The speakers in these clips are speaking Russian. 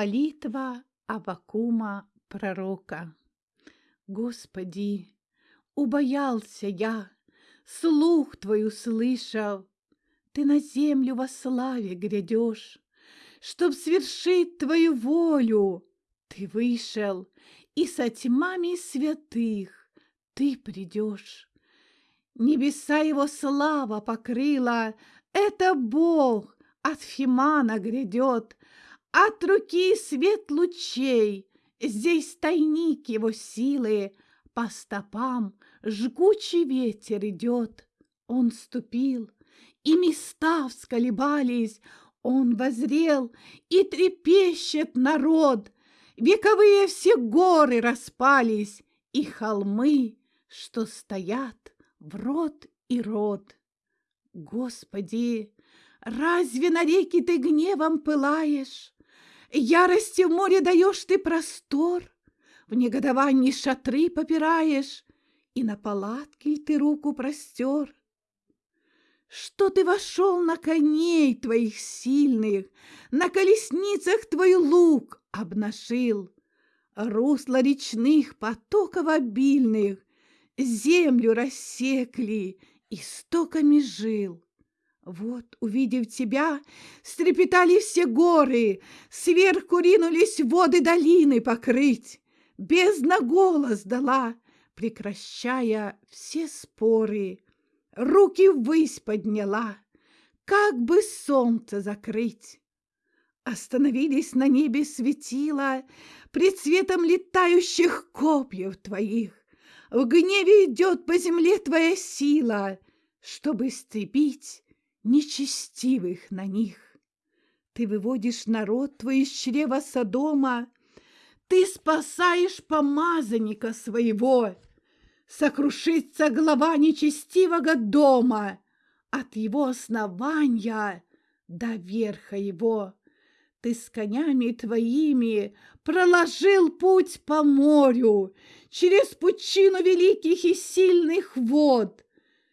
Молитва Авакума пророка. Господи, убоялся я, слух Твой услышал, Ты на землю во славе грядешь, Чтоб свершить Твою волю. Ты вышел, и со тьмами святых Ты придешь. Небеса его слава покрыла, Это Бог от Фимана грядет, От руки свет лучей, Здесь тайник его силы, По стопам жгучий ветер идет. Он ступил, и места всколебались, Он возрел, и трепещет народ. Вековые все горы распались, И холмы, что стоят в род и род. Господи, разве на реки ты гневом пылаешь? Ярости в море даешь ты простор, В негодовании шатры попираешь, И на палатке ты руку простер. Что ты вошел на коней твоих сильных, На колесницах твой лук обнажил, Русло речных потоков обильных Землю рассекли истоками жил. Вот, увидев тебя, стрепетали все горы, Сверху ринулись воды долины покрыть. Бездна голос дала, прекращая все споры. Руки ввысь подняла, как бы солнце закрыть. Остановились на небе светила Пред светом летающих копьев твоих. В гневе идет по земле твоя сила, Чтобы истребить нечестивых на них. Ты выводишь народ твой из чрева Содома, Ты спасаешь помазанника своего. Сокрушится глава нечестивого дома От его основания до верха его. Ты с конями твоими проложил путь по морю Через пучину великих и сильных вод,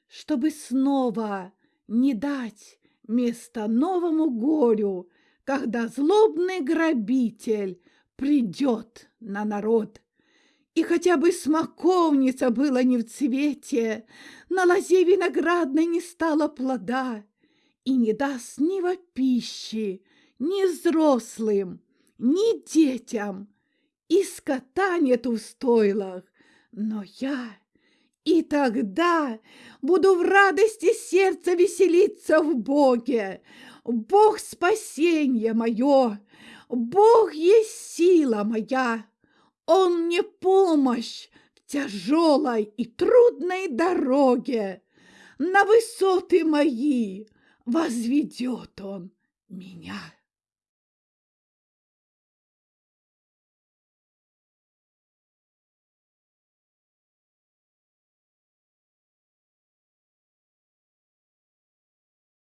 Чтобы снова не дать место новому горю, когда злобный грабитель придет на народ. И хотя бы смоковница была не в цвете, на лозе виноградной не стало плода, и не даст ни во пищи, ни взрослым, ни детям, и скота нет в стойлах, но я и тогда буду в радости сердца веселиться в Боге. Бог спасение мое, Бог есть сила моя. Он мне помощь в тяжелой и трудной дороге. На высоты мои возведет он меня.